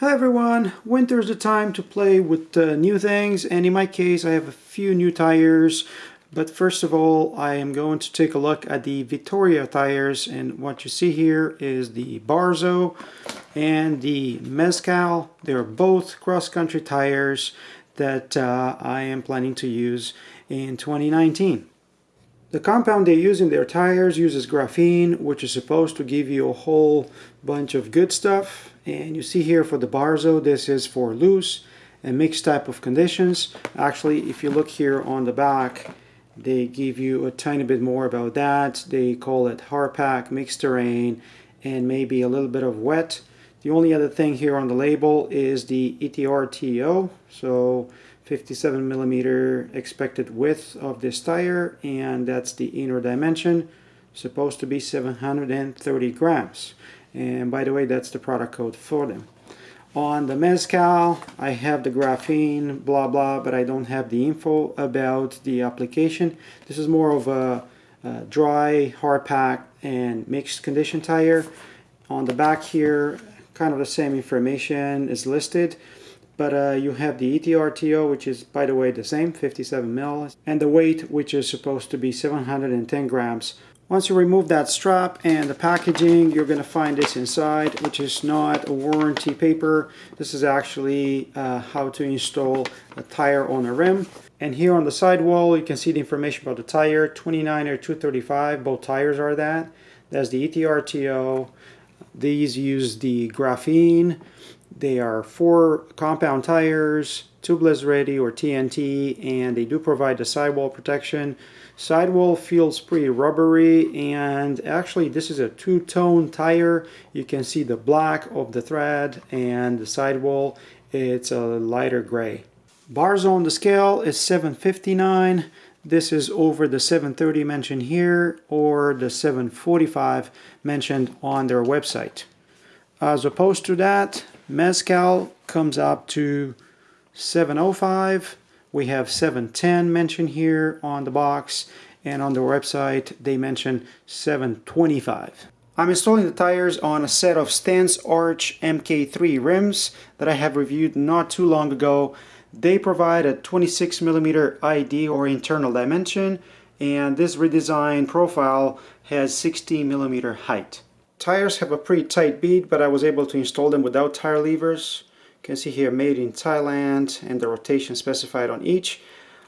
Hi everyone, winter is the time to play with uh, new things and in my case I have a few new tires but first of all I am going to take a look at the Vittoria tires and what you see here is the Barzo and the Mezcal. They're both cross-country tires that uh, I am planning to use in 2019. The compound they use in their tires uses graphene, which is supposed to give you a whole bunch of good stuff. And you see here for the Barzo, this is for loose and mixed type of conditions. Actually, if you look here on the back, they give you a tiny bit more about that. They call it hard pack, mixed terrain, and maybe a little bit of wet. The only other thing here on the label is the ETRTO. So 57 millimeter expected width of this tire and that's the inner dimension supposed to be 730 grams. And by the way that's the product code for them. On the mezcal I have the graphene blah blah but I don't have the info about the application. This is more of a, a dry hard pack and mixed condition tire. On the back here kind of the same information is listed but uh, you have the ETRTO which is by the way the same 57 mil and the weight which is supposed to be 710 grams. Once you remove that strap and the packaging you're going to find this inside which is not a warranty paper. This is actually uh, how to install a tire on a rim. And here on the sidewall you can see the information about the tire 29 or 235 both tires are that. That's the ETRTO these use the graphene they are four compound tires, tubeless ready or TNT, and they do provide the sidewall protection. Sidewall feels pretty rubbery, and actually this is a two-tone tire. You can see the black of the thread and the sidewall, it's a lighter gray. Bars on the scale is 759. This is over the 730 mentioned here or the 745 mentioned on their website. As opposed to that, Mezcal comes up to 705. We have 710 mentioned here on the box and on the website they mention 725. I'm installing the tires on a set of Stan's Arch MK3 rims that I have reviewed not too long ago. They provide a 26 millimeter ID or internal dimension and this redesigned profile has 16 millimeter height. Tires have a pretty tight bead, but I was able to install them without tire levers. You can see here made in Thailand and the rotation specified on each.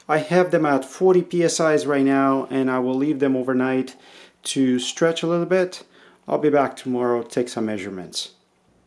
I have them at 40 psi's right now and I will leave them overnight to stretch a little bit. I'll be back tomorrow to take some measurements.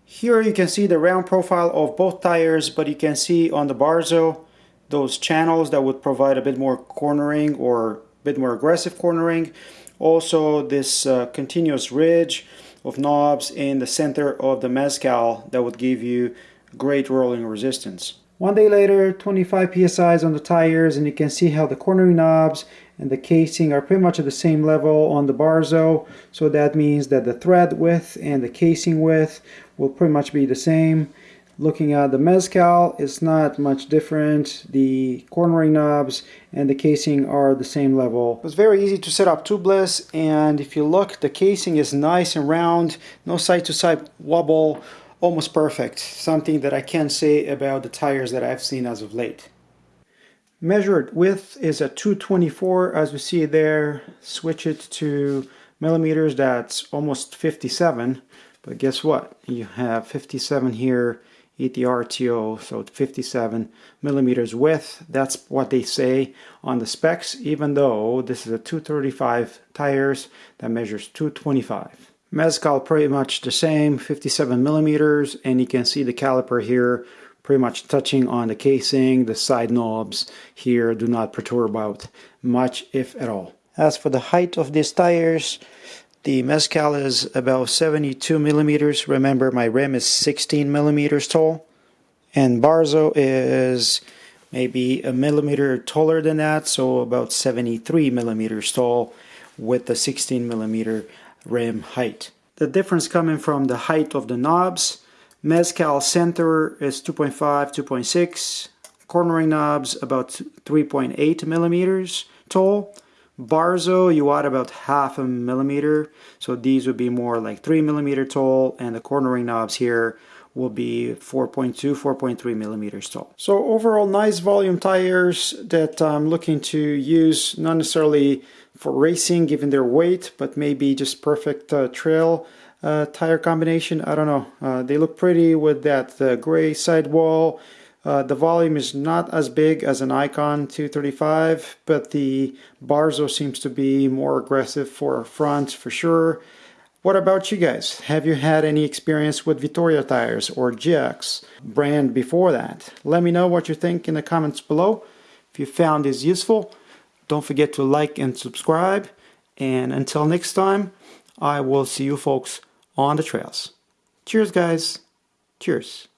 Here you can see the round profile of both tires but you can see on the Barzo those channels that would provide a bit more cornering or a bit more aggressive cornering. Also this uh, continuous ridge of knobs in the center of the mezcal that would give you great rolling resistance. One day later, 25 psi's on the tires and you can see how the cornering knobs and the casing are pretty much at the same level on the Barzo. So that means that the thread width and the casing width will pretty much be the same. Looking at the Mezcal, it's not much different. The cornering knobs and the casing are the same level. It's very easy to set up tubeless and if you look, the casing is nice and round, no side-to-side -side wobble, almost perfect. Something that I can say about the tires that I've seen as of late. Measured width is at 224 as we see there. Switch it to millimeters, that's almost 57. But guess what? You have 57 here ETRTO, so 57 millimeters width. That's what they say on the specs, even though this is a 235 tires that measures 225. Mezcal pretty much the same, 57 millimeters, and you can see the caliper here pretty much touching on the casing. The side knobs here do not protrude out much, if at all. As for the height of these tires, the Mezcal is about 72 millimeters. Remember, my rim is 16 millimeters tall. And Barzo is maybe a millimeter taller than that, so about 73 millimeters tall with the 16 millimeter rim height. The difference coming from the height of the knobs. Mezcal center is 2.5, 2.6. Cornering knobs about 3.8 millimeters tall. Barzo, you add about half a millimeter. So these would be more like three millimeter tall and the cornering knobs here will be 4.2, 4.3 millimeters tall. So overall nice volume tires that I'm looking to use, not necessarily for racing given their weight, but maybe just perfect uh, trail uh, tire combination. I don't know. Uh, they look pretty with that gray sidewall. Uh, the volume is not as big as an Ikon 235, but the Barzo seems to be more aggressive for front for sure. What about you guys? Have you had any experience with Vittoria tires or Geax brand before that? Let me know what you think in the comments below. If you found this useful, don't forget to like and subscribe. And until next time, I will see you folks on the trails. Cheers, guys. Cheers.